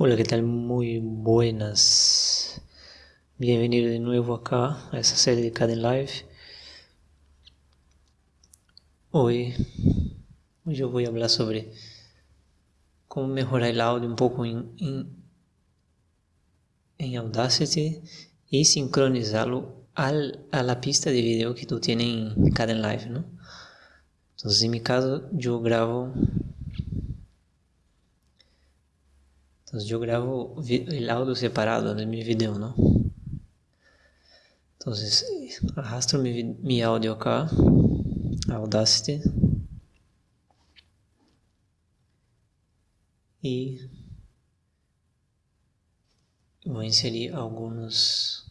Hola, ¿qué tal? Muy buenas. Bienvenido de nuevo acá a esta serie de Caden Live. Hoy, yo voy a hablar sobre cómo mejorar el audio un poco en, en, en Audacity y sincronizarlo al, a la pista de video que tú tienes en Caden Live, ¿no? Entonces, en mi caso, yo grabo Entonces yo grabo el audio separado de mi video, ¿no? Entonces arrastro mi, mi audio acá, Audacity. Voy a inserir algunos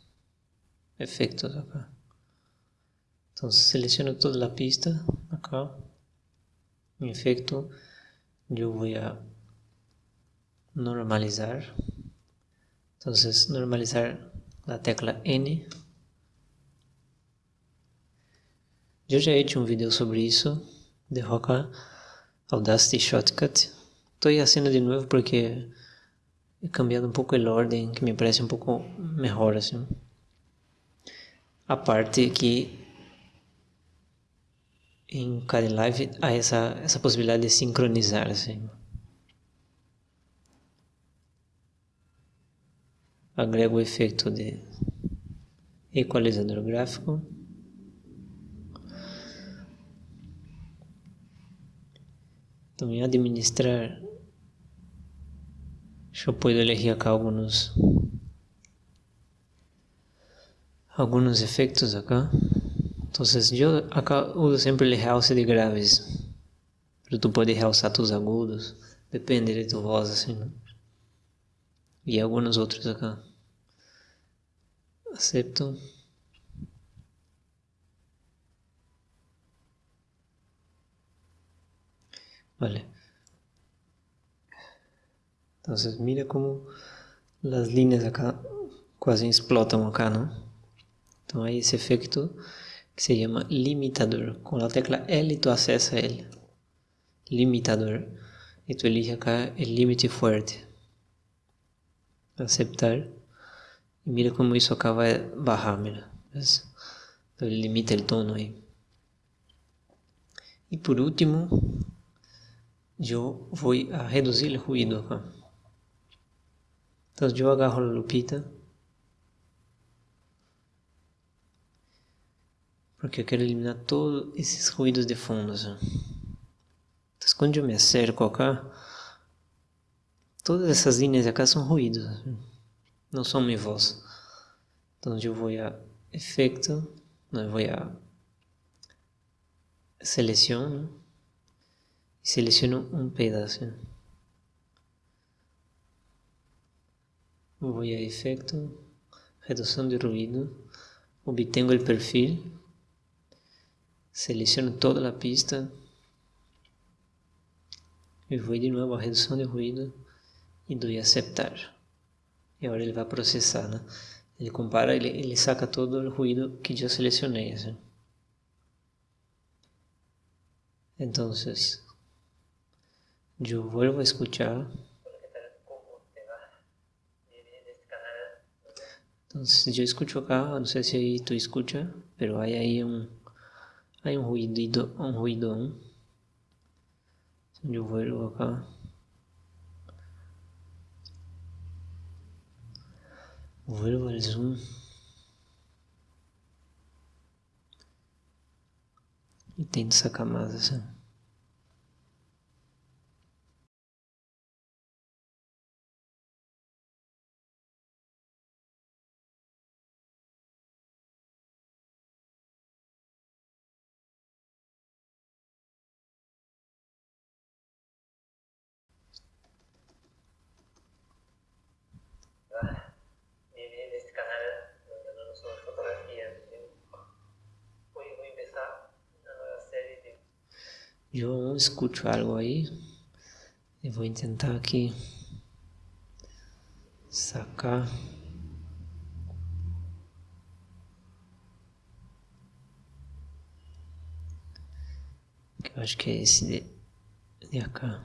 efectos acá. Entonces selecciono toda la pista acá, mi efecto, yo voy a normalizar. Entonces, normalizar la tecla N. Eu já hecho um vídeo sobre isso, de Roca Audacity Shortcut. Estou fazendo de novo porque he cambiado um pouco a ordem, que me parece um pouco melhor assim. A parte que em cada live há essa, essa possibilidade de sincronizar assim. Agrego o efeito de equalizador gráfico. Também administrar. Yo puedo elegir acá algunos algunos efectos acá. Entonces yo acá uso sempre el realce de graves. Para tu poder realçar tus agudos. Depende de tu voz assim. Né? E alguns outros acá. Acepto vale entonces mira como las líneas acá quase explotam acá, ¿no? Então hay esse efeito que se chama limitador. Com a tecla L tu acessa ele. Limitador. E tu elige acá o limite forte. Aceptar. Y mira cómo eso acaba bajar, mira. ¿ves? limita el tono ahí. Y por último, yo voy a reducir el ruido acá. Entonces yo agarro la lupita. Porque eu quero eliminar todos esses ruídos de fundo. Então quando eu me acerco acá, todas essas linhas acá são ruídos. Não são minha voz. Então eu vou a efeito, não, vou a seleciono e seleciono um pedaço. Vou a efeito, redução de ruído, obtengo o perfil, seleciono toda a pista e vou de novo a redução de ruído e dou a aceitar e agora ele vai processar, né? Ele compara, ele, ele saca todo o ruído que eu selecionei, assim. Entonces, yo vuelvo a escuchar. Entonces yo escucho acá, no sé si ahí tú escuchas, pero hay ahí un, hay un ruido, un ruido. Yo vuelvo acá. Vuelvo al zoom. E tento sacar mais assim. Eu escuto algo aí. E vou tentar aqui sacar. Eu acho que é esse de, de cá.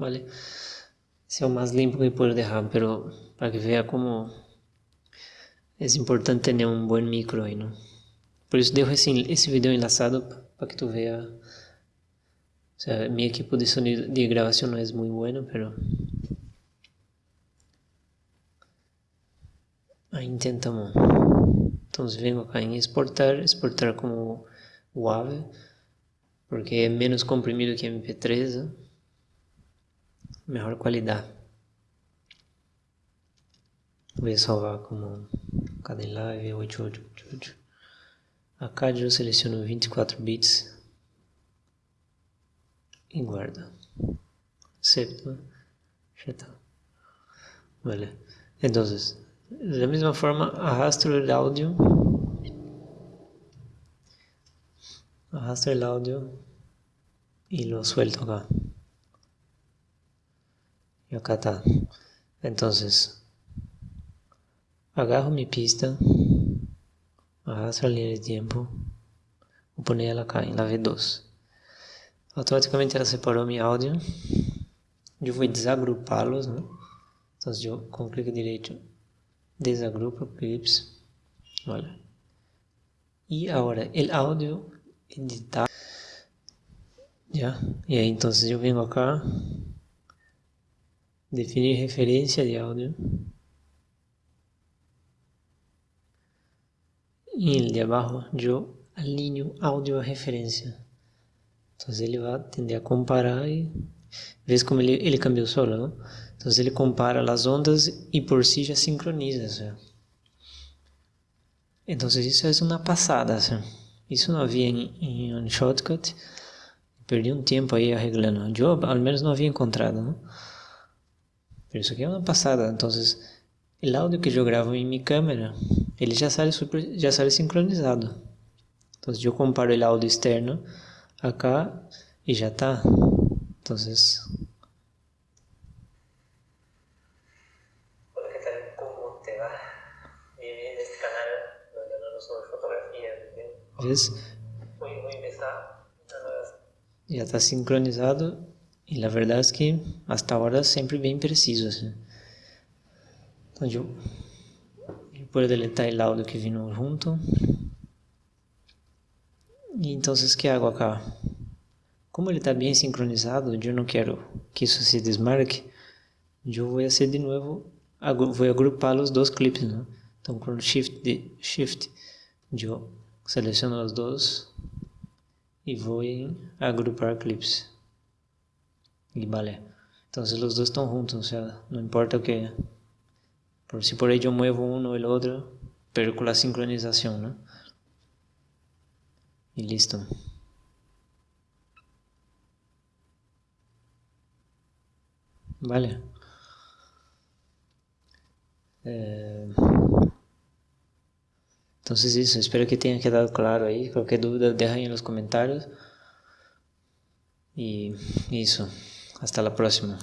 ¿Vale? Sea más limpio que puedo dejar, pero para que vea cómo es importante tener un buen micro ahí, ¿no? Por eso dejo esse, esse vídeo enlaçado para que tu vea. O sea, mi equipo de sonido de grabación no es muy bueno, pero Aí intentamos. Entonces vengo acá en exportar, exportar como WAV, porque é menos comprimido que MP3, né? Melhor qualidade. Vou salvar como Live 8888. Acá eu seleciono 24 bits e guarda. Acepto. Já está. Vale. Entonces, de la misma forma arrastro el audio arrastro el audio y lo suelto acá y acá está entonces agarro mi pista arrastro la línea de tiempo vou poner ela acá em la V2 automaticamente ela separou mi áudio eu vou desagrupá-los né? então eu com clique direito desagrupa clips, olha. E agora, o áudio editar, já, e aí então eu venho acá, definir referência de áudio, e ele de abaixo eu alinho áudio a referência, então ele vai tender a comparar e ver como ele, ele cambiou solo, não? Entonces ele compara as ondas e por si já sincroniza. Entonces isso é uma passada. Isso não havia em, em um shortcut. Perdi um tempo aí arreglando. Eu, ao menos, não havia encontrado. ¿no? Pero isso aqui é uma passada. Então, o áudio que eu gravo em minha câmera, ele já sai super, já sai sincronizado. Então, eu comparo o áudio externo acá e já está. Então, ¿Ves? Ya está sincronizado y la verdad es que hasta ahora siempre bien preciso. yo, yo puedo deletar el audio que vino junto. Y entonces, ¿qué hago acá? Como ele está bem sincronizado, eu não quero que isso se desmarque, eu vou fazer de novo, vou agrupar os dois clipes, né? Então, com o Shift, de, shift eu Seleciono os dois e vou em agrupar clips e vale. Então os dois estão juntos, ou seja, não importa o que. Por si por aí eu muevo um ou o outro, perco a sincronização, né? E listo. Vale. É... Entonces eso, espero que tenha quedado claro aí. Qualquer dúvida, deja aí nos comentários. E isso, hasta la próxima.